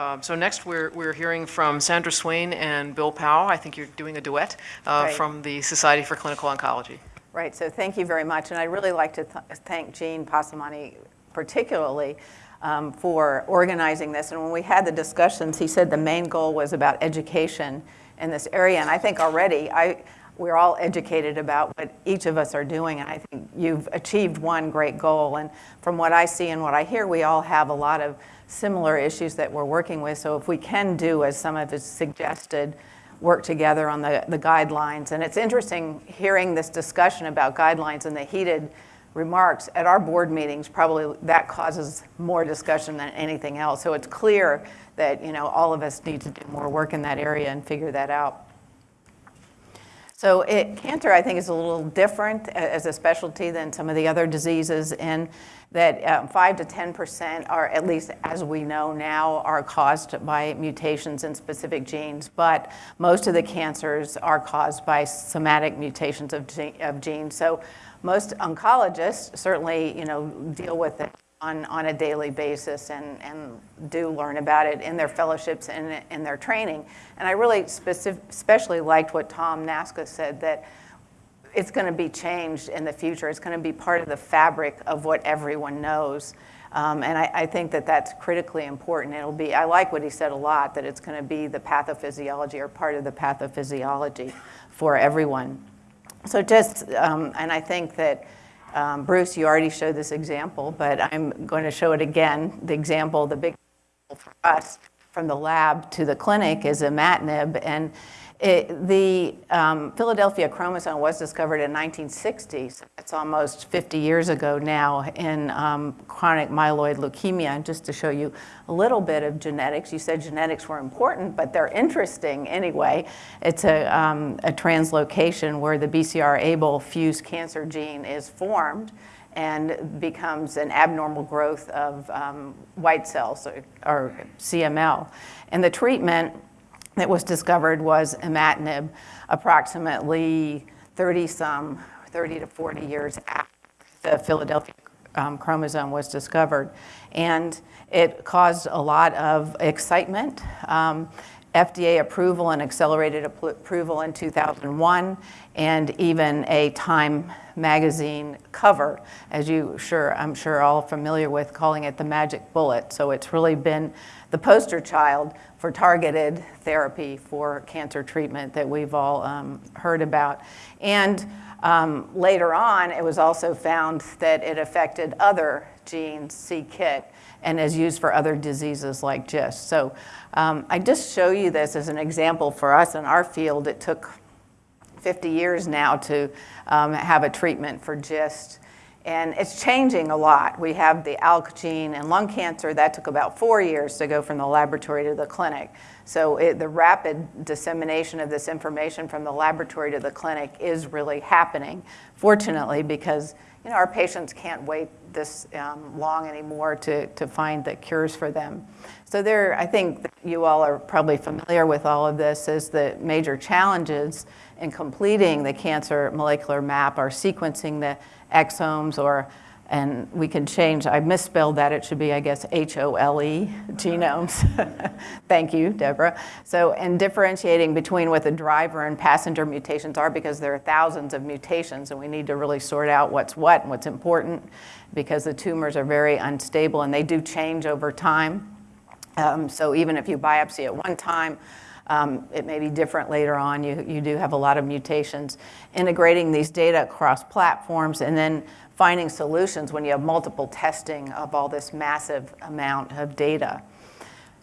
Um, so next, we're, we're hearing from Sandra Swain and Bill Pao. I think you're doing a duet uh, Right. from the Society for Clinical Oncology. Right, so thank you very much. And I'd really like to th- thank Gene Passamani particularly um, for organizing this. And when we had the discussions, he said the main goal was about education in this area. And I think already I, we're all educated about what each of us are doing. And I think you've achieved one great goal. And from what I see and what I hear, we all have a lot of similar issues that we're working with. So if we can do, as some of us suggested, work together on the, the guidelines. And it's interesting hearing this discussion about guidelines and the heated remarks at our board meetings. Probably that causes more discussion than anything else. So it's clear that you know all of us need to do more work in that area and figure that out. So it, cancer, I think, is a little different as a specialty than some of the other diseases in that um, 5 to 10% are, at least as we know now, are caused by mutations in specific genes. But most of the cancers are caused by somatic mutations of, of genes. So most oncologists certainly, you know, deal with it on, on a daily basis and, and do learn about it in their fellowships and in their training. And I really specific, especially liked what Tom Nasca said that it's going to be changed in the future. It's going to be part of the fabric of what everyone knows. Um, and I, I think that that's critically important. It'll be, I like what he said a lot, that it's going to be the pathophysiology or part of the pathophysiology for everyone. So just, um, and I think that um, Bruce, you already showed this example, but I'm going to show it again. The example, the big for us from the lab to the clinic is imatinib. And it, the um, Philadelphia chromosome was discovered in 1960s. It's almost 50 years ago now in um, chronic myeloid leukemia. And just to show you a little bit of genetics, you said genetics were important, but they're interesting anyway. It's a, um, a translocation where the BCR-ABL fused cancer gene is formed and becomes an abnormal growth of um, white cells or, or CML. And the treatment that was discovered was imatinib approximately 30 some, 30 to 40 years after the Philadelphia um, chromosome was discovered. And it caused a lot of excitement. Um, FDA approval and accelerated approval in 2001, and even a Time magazine cover, as you sure, I'm sure all familiar with, calling it the magic bullet. So it's really been the poster child for targeted therapy for cancer treatment that we've all um, heard about. And um, later on, it was also found that it affected other genes, c-KIT, and is used for other diseases like GIST. So um, I just show you this as an example for us in our field. It took 50 years now to um, have a treatment for GIST. And it's changing a lot. We have the ALK gene in lung cancer. That took about four years to go from the laboratory to the clinic. So it, the rapid dissemination of this information from the laboratory to the clinic is really happening, fortunately, because you know, our patients can't wait this um, long anymore to, to find the cures for them. So there, I think you all are probably familiar with all of this, is the major challenges in completing the cancer molecular map are sequencing the exomes or and we can change, I misspelled that, it should be, I guess, H-O-L-E, genomes. Thank you, Deborah. So, and differentiating between what the driver and passenger mutations are because there are thousands of mutations and we need to really sort out what's what and what's important because the tumors are very unstable and they do change over time. Um, so even if you biopsy at one time, um, it may be different later on. You, you do have a lot of mutations. Integrating these data across platforms and then finding solutions when you have multiple testing of all this massive amount of data.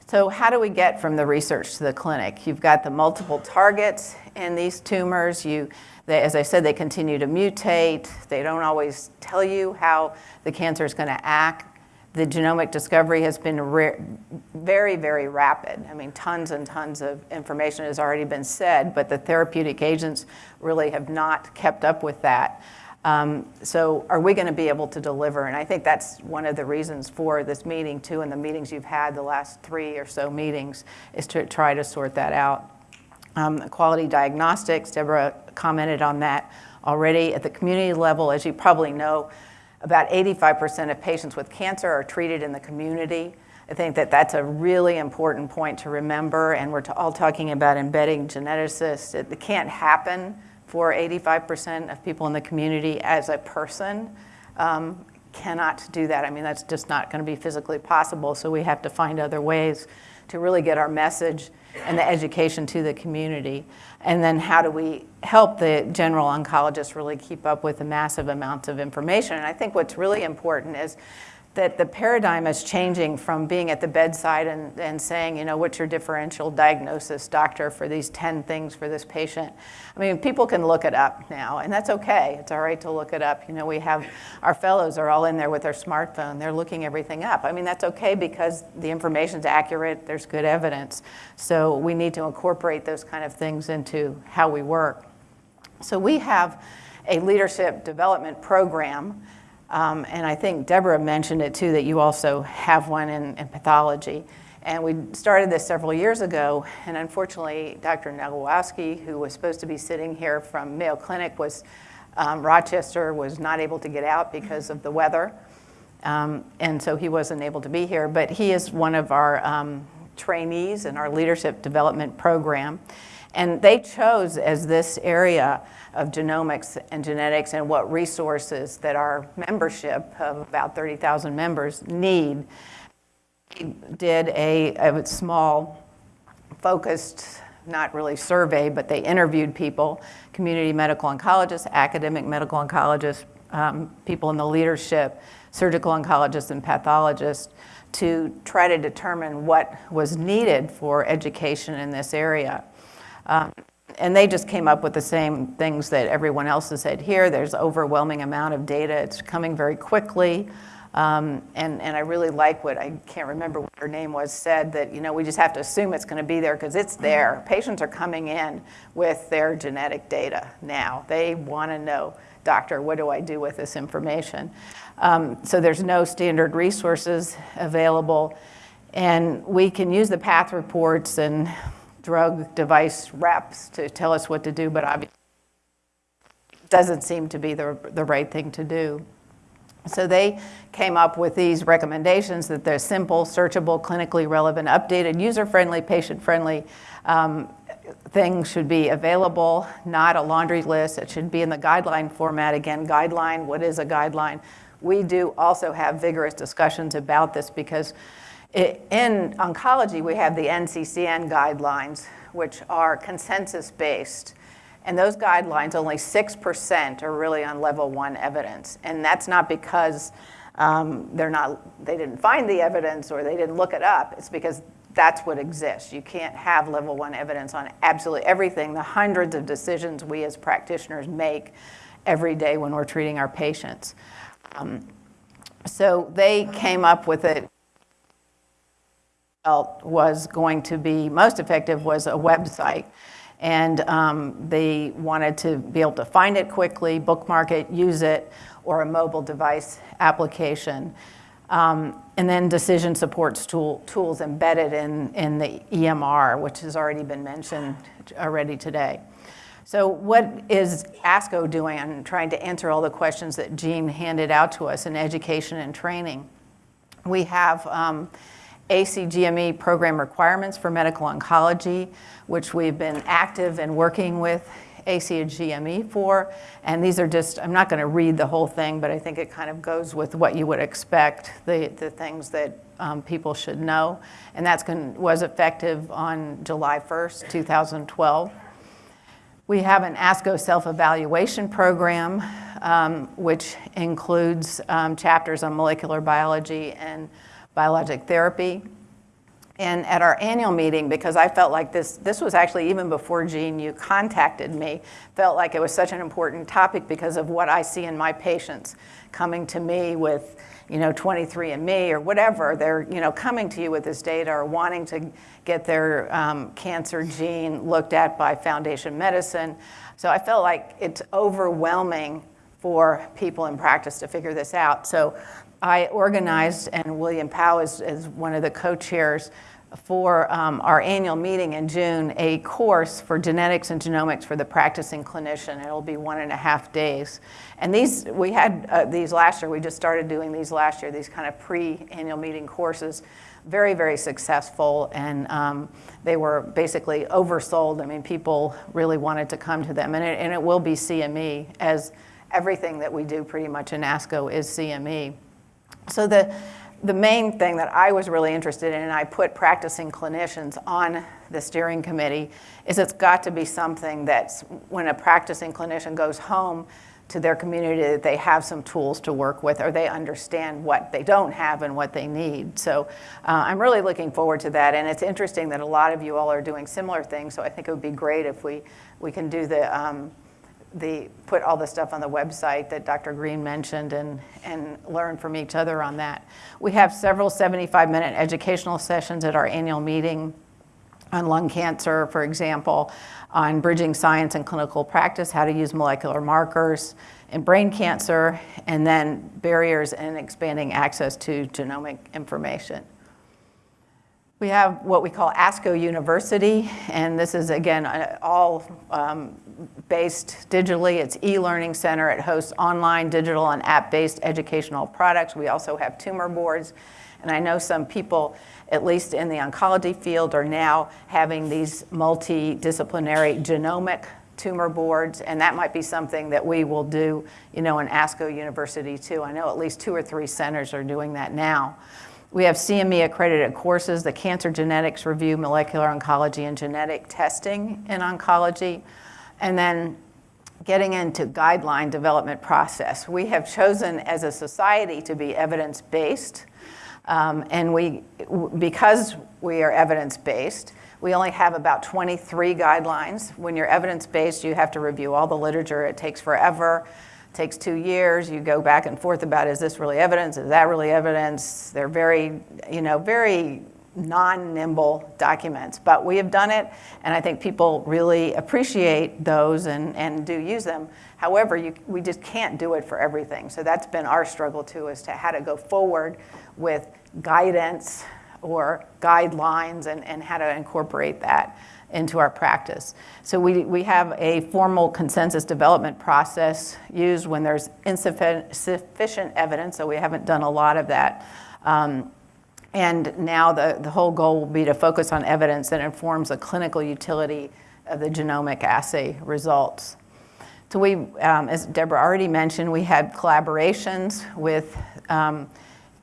So how do we get from the research to the clinic? You've got the multiple targets in these tumors. You, they, as I said, they continue to mutate. They don't always tell you how the cancer is going to act the genomic discovery has been very, very rapid. I mean, tons and tons of information has already been said, but the therapeutic agents really have not kept up with that. Um, so are we going to be able to deliver? And I think that's one of the reasons for this meeting too, and the meetings you've had the last three or so meetings, is to try to sort that out. Um, quality diagnostics, Deborah commented on that already. At the community level, as you probably know, about 85% of patients with cancer are treated in the community. I think that that's a really important point to remember, and we're all talking about embedding geneticists. It, can't happen for 85% of people in the community as a person. Um, cannot do that. I mean, that's just not going to be physically possible. So we have to find other ways to really get our message and the education to the community. And then how do we help the general oncologist really keep up with the massive amounts of information? And I think what's really important is that the paradigm is changing from being at the bedside and, and saying, you know, what's your differential diagnosis, doctor, for these 10 things for this patient. I mean, people can look it up now, and that's okay. It's all right to look it up. You know, we have our fellows are all in there with their smartphone. They're looking everything up. I mean, that's okay because the information's accurate, there's good evidence. So we need to incorporate those kind of things into how we work. So we have a leadership development program um, and I think Deborah mentioned it too, that you also have one in, in, pathology. And we started this several years ago, and unfortunately, Dr. Nagowski, who was supposed to be sitting here from Mayo Clinic, was um, Rochester was not able to get out because of the weather. Um, and so he wasn't able to be here, but he is one of our um, trainees in our leadership development program. And they chose as this area of genomics and genetics and what resources that our membership of about 30,000 members need. Did a, a small focused, not really survey, but they interviewed people, community medical oncologists, academic medical oncologists, um, people in the leadership, surgical oncologists and pathologists to try to determine what was needed for education in this area. Um, and they just came up with the same things that everyone else has said here. There's overwhelming amount of data. It's coming very quickly. Um, and, and I really like what, I can't remember what her name was, said that, you know, we just have to assume it's going to be there because it's there. Patients are coming in with their genetic data now. They want to know, doctor, what do I do with this information? Um, so there's no standard resources available. And we can use the path reports and drug device reps to tell us what to do, but obviously doesn't seem to be the, the right thing to do. So they came up with these recommendations that they're simple, searchable, clinically relevant, updated, user-friendly, patient-friendly um, things should be available, not a laundry list. It should be in the guideline format. Again, guideline, what is a guideline? We do also have vigorous discussions about this because in oncology, we have the NCCN guidelines, which are consensus-based. And those guidelines, only 6% are really on level one evidence. And that's not because um, they're not, they didn't find the evidence or they didn't look it up. It's because that's what exists. You can't have level one evidence on absolutely everything, the hundreds of decisions we as practitioners make every day when we're treating our patients. Um, so they came up with it felt was going to be most effective was a website. And um, they wanted to be able to find it quickly, bookmark it, use it, or a mobile device application. Um, and then decision supports tool, tools embedded in, in the EMR, which has already been mentioned already today. So what is ASCO doing on trying to answer all the questions that Gene handed out to us in education and training? We have um, ACGME program requirements for medical oncology, which we've been active in working with ACGME for. And these are just, I'm not going to read the whole thing, but I think it kind of goes with what you would expect, the, the things that um, people should know. And that was effective on July 1st, 2012. We have an ASCO self-evaluation program, um, which includes um, chapters on molecular biology and biologic therapy. And at our annual meeting, because I felt like this, this was actually even before Gene, you contacted me, felt like it was such an important topic because of what I see in my patients coming to me with, you know, 23andMe or whatever. They're, you know, coming to you with this data or wanting to get their um, cancer gene looked at by Foundation Medicine. So I felt like it's overwhelming for people in practice to figure this out. So I organized, and William Pao is, is one of the co-chairs for um, our annual meeting in June, a course for genetics and genomics for the practicing clinician. It'll be one and a half days. And these, we had uh, these last year, we just started doing these last year, these kind of pre-annual meeting courses. very, very successful, and um, they were basically oversold. I mean, people really wanted to come to them, and it, and it will be CME, as everything that we do pretty much in ASCO is CME. So the, the main thing that I was really interested in, and I put practicing clinicians on the steering committee, is it's got to be something that's, when a practicing clinician goes home to their community, that they have some tools to work with, or they understand what they don't have and what they need. So uh, I'm really looking forward to that, and it's interesting that a lot of you all are doing similar things, so I think it would be great if we, we can do the, um, the, put all the stuff on the website that Dr. Green mentioned and, and learn from each other on that. We have several 75-minute educational sessions at our annual meeting on lung cancer, for example, on bridging science and clinical practice, how to use molecular markers in brain cancer, and then barriers and expanding access to genomic information. We have what we call ASCO University, and this is, again, all um, based digitally. It's e-learning center. It hosts online, digital, and app-based educational products. We also have tumor boards, and I know some people, at least in the oncology field, are now having these multidisciplinary genomic tumor boards, and that might be something that we will do, you know, in ASCO University too. I know at least two or three centers are doing that now. We have CME accredited courses, the Cancer Genetics Review, Molecular Oncology, and Genetic Testing in Oncology. And then getting into guideline development process. We have chosen as a society to be evidence-based. Um, and we, because we are evidence-based, we only have about 23 guidelines. When you're evidence-based, you have to review all the literature. It takes forever takes two years. You go back and forth about is this really evidence? Is that really evidence? They're very, you know, very non-nimble documents, but we have done it, and I think people really appreciate those and, and do use them. However, you, we just can't do it for everything. So that's been our struggle too, as to how to go forward with guidance or guidelines and, and how to incorporate that into our practice. So we, we have a formal consensus development process used when there's insufficient evidence, so we haven't done a lot of that. Um, and now the, the whole goal will be to focus on evidence that informs the clinical utility of the genomic assay results. So we, um, as Deborah already mentioned, we had collaborations with um,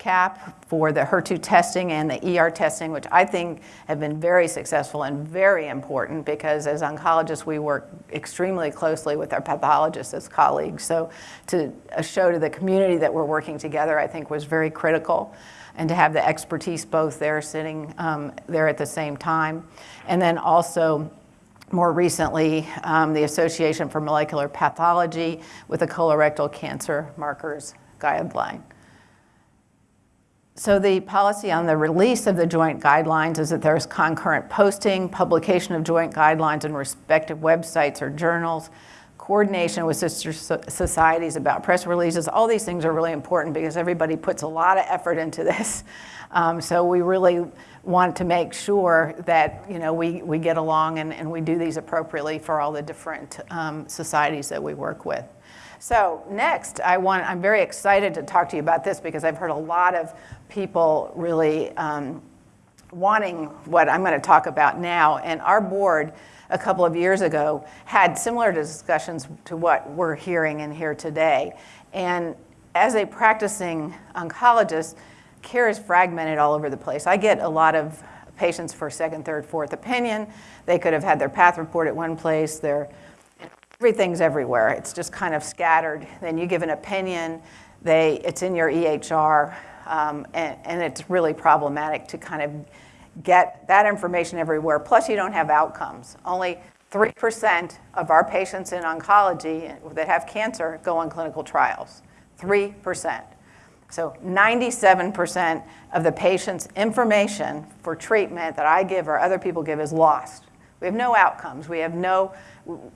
CAP for the HER2 testing and the ER testing, which I think have been very successful and very important because as oncologists, we work extremely closely with our pathologists as colleagues. So to show to the community that we're working together, I think was very critical and to have the expertise both there sitting um, there at the same time. And then also more recently, um, the Association for Molecular Pathology with the colorectal cancer markers guideline. So the policy on the release of the joint guidelines is that there's concurrent posting, publication of joint guidelines in respective websites or journals, coordination with sister societies about press releases. All these things are really important because everybody puts a lot of effort into this. Um, so we really want to make sure that you know, we, we get along and, and we do these appropriately for all the different um, societies that we work with. So next, I want, I'm very excited to talk to you about this because I've heard a lot of people really um, wanting what I'm going to talk about now. And our board, a couple of years ago, had similar discussions to what we're hearing in here today. And as a practicing oncologist, care is fragmented all over the place. I get a lot of patients for second, third, fourth opinion. They could have had their path report at one place, their everything's everywhere. It's just kind of scattered. Then you give an opinion, they, it's in your EHR, um, and, and it's really problematic to kind of get that information everywhere. Plus, you don't have outcomes. Only 3% of our patients in oncology that have cancer go on clinical trials. 3%. So 97% of the patient's information for treatment that I give or other people give is lost. We have no outcomes. We have no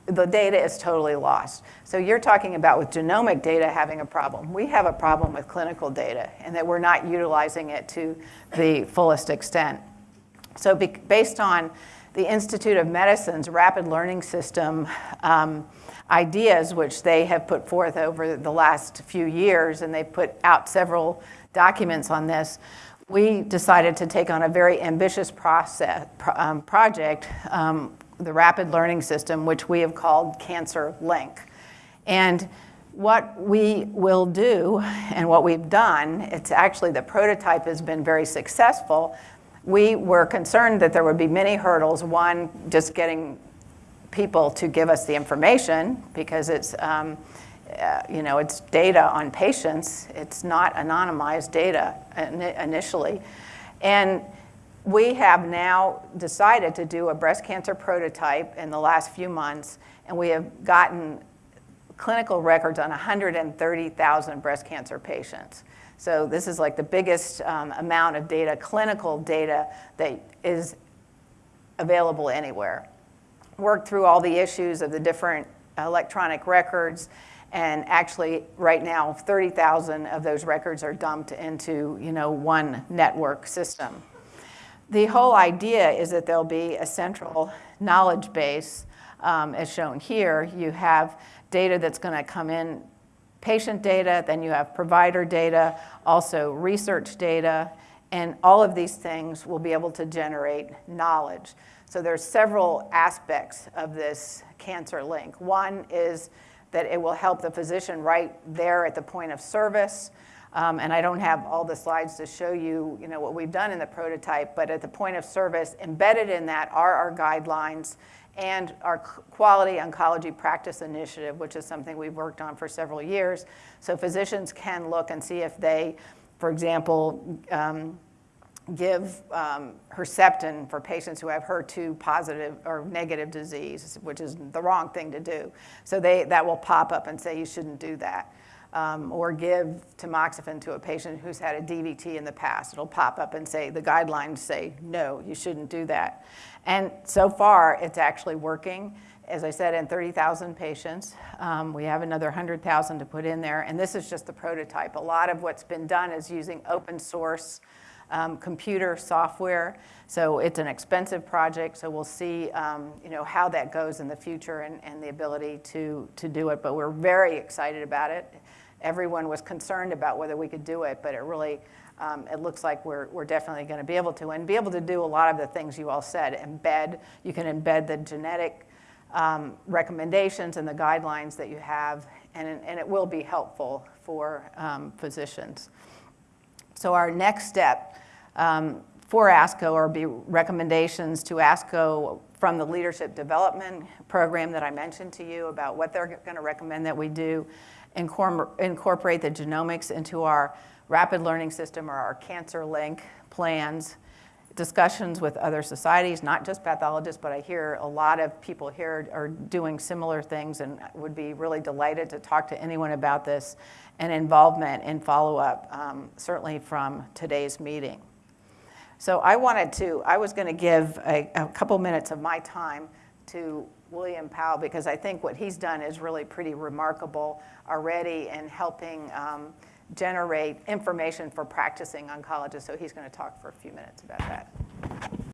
the data is totally lost. So you're talking about with genomic data having a problem. We have a problem with clinical data and that we're not utilizing it to the fullest extent. So be, based on the Institute of Medicine's rapid learning system um, ideas, which they have put forth over the last few years, and they've put out several documents on this, we decided to take on a very ambitious process, pro- um, project, um, the Rapid Learning System, which we have called CancerLinQ. And what we will do and what we've done, it's actually the prototype has been very successful. We were concerned that there would be many hurdles. One, just getting people to give us the information because it's, um, uh, you know, it's data on patients. It's not anonymized data ini- initially. And we have now decided to do a breast cancer prototype in the last few months, and we have gotten clinical records on 130,000 breast cancer patients. So this is like the biggest um, amount of data, clinical data, that is available anywhere. Worked through all the issues of the different electronic records, and actually, right now, 30,000 of those records are dumped into, you know, one network system. The whole idea is that there'll be a central knowledge base, um, as shown here. You have data that's going to come in, patient data, then you have provider data, also research data, and all of these things will be able to generate knowledge. So there's several aspects of this CancerLinQ. One is that it will help the physician right there at the point of service. Um, and I don't have all the slides to show you, you know, what we've done in the prototype, but at the point of service, embedded in that are our guidelines and our quality oncology practice initiative, which is something we've worked on for several years. So physicians can look and see if they, for example, um, give um, Herceptin for patients who have HER2 positive or negative disease, which is the wrong thing to do. So they, that will pop up and say you shouldn't do that. Um, or give tamoxifen to a patient who's had a DVT in the past. It'll pop up and say, the guidelines say, no, you shouldn't do that. And so far, it's actually working. As I said, in 30,000 patients. Um, we have another 100,000 to put in there, and this is just the prototype. A lot of what's been done is using open source um, computer software. So it's an expensive project, so we'll see um, you know, how that goes in the future and, and the ability to, to do it. But we're very excited about it. Everyone was concerned about whether we could do it, but it really, um, it looks like we're, we're definitely going to be able to. And be able to do a lot of the things you all said. Embed, you can embed the genetic um, recommendations and the guidelines that you have, and, and it will be helpful for um, physicians. So our next step um, for ASCO are be recommendations to ASCO from the leadership development program that I mentioned to you about what they're going to recommend that we do, incorporate the genomics into our rapid learning system or our CancerLinQ plans, discussions with other societies, not just pathologists, but I hear a lot of people here are doing similar things and would be really delighted to talk to anyone about this and involvement and follow-up, um, certainly from today's meeting. So I wanted to, I was going to give a, a couple minutes of my time to William Pao because I think what he's done is really pretty remarkable already in helping um, generate information for practicing oncologists. So he's going to talk for a few minutes about that.